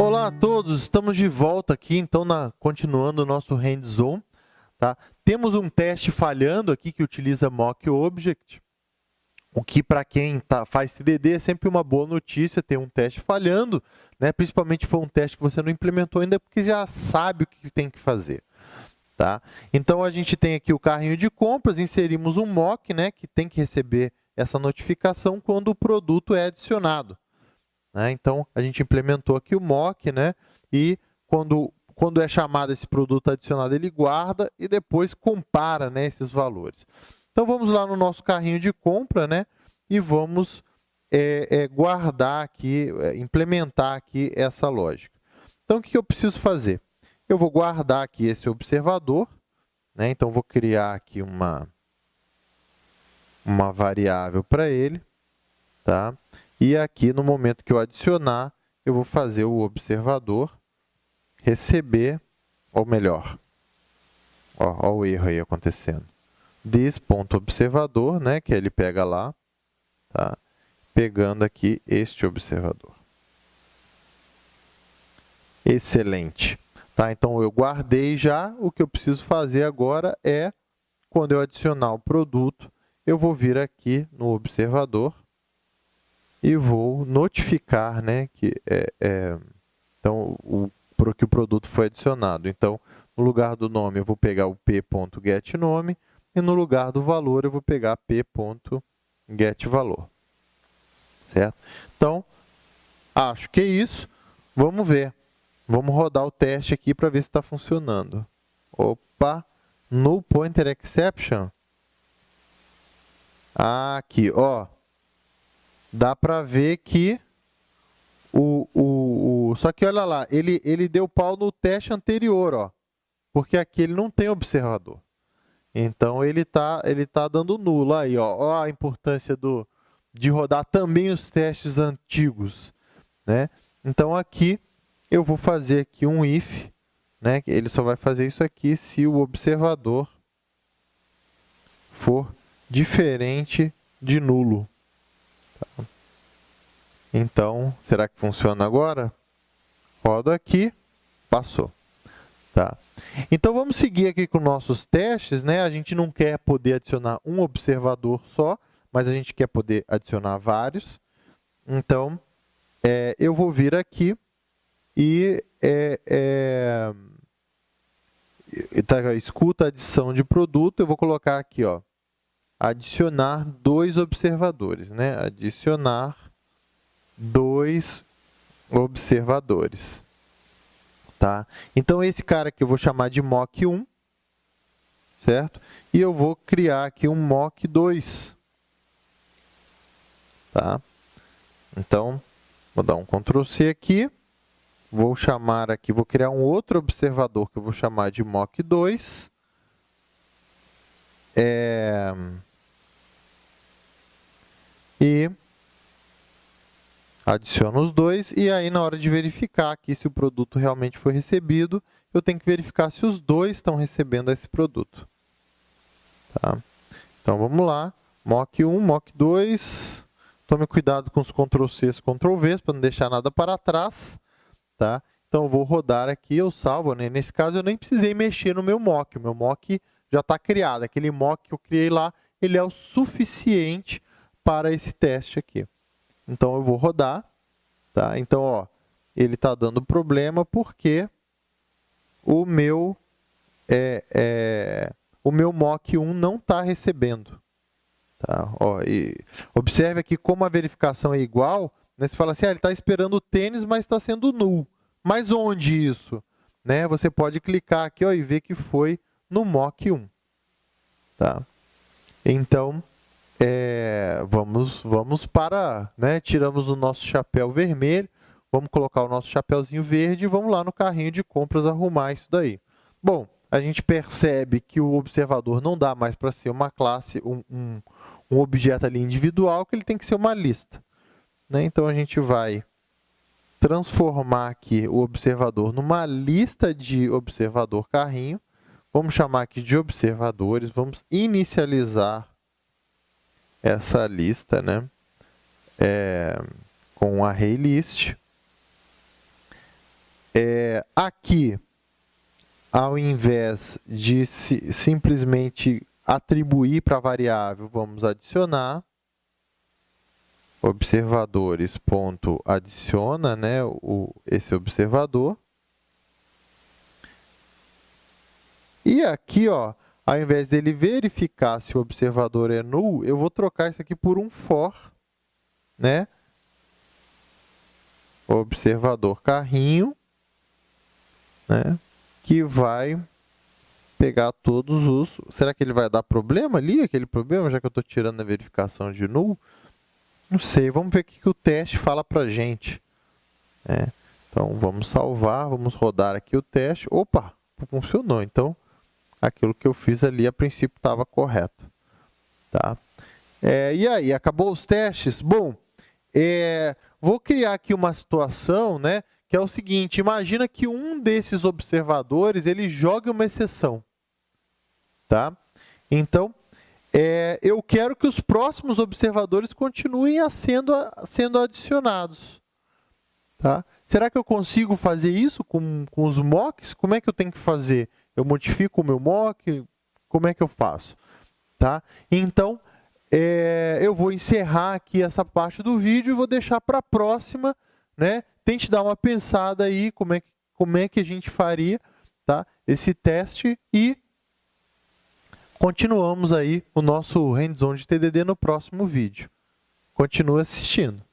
Olá a todos, estamos de volta aqui, então, na, continuando o nosso hands-on. Tá? Temos um teste falhando aqui que utiliza mock object, o que para quem tá, faz TDD é sempre uma boa notícia ter um teste falhando, né? principalmente for um teste que você não implementou ainda, porque já sabe o que tem que fazer. Tá? Então, a gente tem aqui o carrinho de compras, inserimos um mock, né, que tem que receber essa notificação quando o produto é adicionado. Né? Então, a gente implementou aqui o mock, né? e quando, quando é chamado esse produto adicionado, ele guarda e depois compara né, esses valores. Então, vamos lá no nosso carrinho de compra né, e vamos é, é, guardar aqui, é, implementar aqui essa lógica. Então, o que eu preciso fazer? Eu vou guardar aqui esse observador, né? então vou criar aqui uma, uma variável para ele, tá? E aqui, no momento que eu adicionar, eu vou fazer o observador receber, ou melhor, ó, o erro aí acontecendo. This.observador, né, que ele pega lá, tá? pegando aqui este observador. Excelente. Tá? Então, eu guardei já. O que eu preciso fazer agora é, quando eu adicionar o produto, eu vou vir aqui no observador e vou notificar né, que, é, é, então, o, que o produto foi adicionado. Então, no lugar do nome, eu vou pegar o p.getNome e no lugar do valor, eu vou pegar p.getValor. Certo? Então, acho que é isso. Vamos ver. Vamos rodar o teste aqui para ver se está funcionando. Opa, no pointer exception. Aqui, ó. Dá para ver que o, o, o, Só que olha lá, ele, ele deu pau no teste anterior, ó. Porque aqui ele não tem observador. Então, ele está ele tá dando nulo aí, ó. ó a importância do, de rodar também os testes antigos. Né? Então, aqui eu vou fazer aqui um if, né? ele só vai fazer isso aqui se o observador for diferente de nulo. Então, será que funciona agora? Rodo aqui, passou. Tá? Então, vamos seguir aqui com nossos testes. Né? A gente não quer poder adicionar um observador só, mas a gente quer poder adicionar vários. Então, é, eu vou vir aqui e é, é, tá, escuta adição de produto, eu vou colocar aqui, ó, adicionar dois observadores, né? Adicionar dois observadores, tá? Então, esse cara aqui eu vou chamar de mock1, certo? E eu vou criar aqui um mock2, tá? Então, vou dar um Ctrl C aqui Vou chamar aqui, vou criar um outro observador que eu vou chamar de mock2. É... E adiciono os dois. E aí, na hora de verificar aqui se o produto realmente foi recebido, eu tenho que verificar se os dois estão recebendo esse produto. Tá? Então, vamos lá. Mock1, Mock2. Tome cuidado com os Ctrl+C, Ctrl+V, para não deixar nada para trás. Tá? Então, eu vou rodar aqui, eu salvo. Né? Nesse caso, eu nem precisei mexer no meu mock. O meu mock já está criado. Aquele mock que eu criei lá, ele é o suficiente para esse teste aqui. Então, eu vou rodar. Tá? Então, ó, ele está dando problema porque o meu, é, é, o meu mock 1 não está recebendo. Tá? Ó, observe aqui como a verificação é igual, né? Você fala assim, ah, ele está esperando o tênis, mas está sendo null. Mas onde isso? Né? Você pode clicar aqui ó, e ver que foi no mock 1. Tá? Então, é, vamos, vamos para... Né? Tiramos o nosso chapéu vermelho, vamos colocar o nosso chapéuzinho verde e vamos lá no carrinho de compras arrumar isso daí. Bom, a gente percebe que o observador não dá mais para ser uma classe, um, um, um objeto ali individual, que ele tem que ser uma lista. Né? Então, a gente vai transformar aqui o observador numa lista de observador carrinho. Vamos chamar aqui de observadores. Vamos inicializar essa lista né? É, com um array list. é, aqui, ao invés de si, simplesmente atribuir para a variável, vamos adicionar observadores ponto adiciona né, o, esse observador. E aqui, ó, ao invés dele verificar se o observador é null, eu vou trocar isso aqui por um for, né? Observador carrinho, né? Que vai pegar todos os... Será que ele vai dar problema ali, aquele problema, já que eu estou tirando a verificação de null? Não sei, vamos ver o que o teste fala para gente. É, então, vamos salvar, vamos rodar aqui o teste. Opa, funcionou. Então, aquilo que eu fiz ali, a princípio, estava correto. Tá? É, e aí, acabou os testes? Bom, é, vou criar aqui uma situação, né, que é o seguinte, imagina que um desses observadores, ele jogue uma exceção. Tá? Então, é, eu quero que os próximos observadores continuem a sendo, sendo adicionados. Tá? Será que eu consigo fazer isso com, com os mocks? Como é que eu tenho que fazer? Eu modifico o meu mock? Como é que eu faço? Tá? Então, é, eu vou encerrar aqui essa parte do vídeo e vou deixar para a próxima. Né? Tente dar uma pensada aí como é, como é que a gente faria tá? esse teste e Continuamos aí o nosso hands-on de TDD no próximo vídeo. Continue assistindo.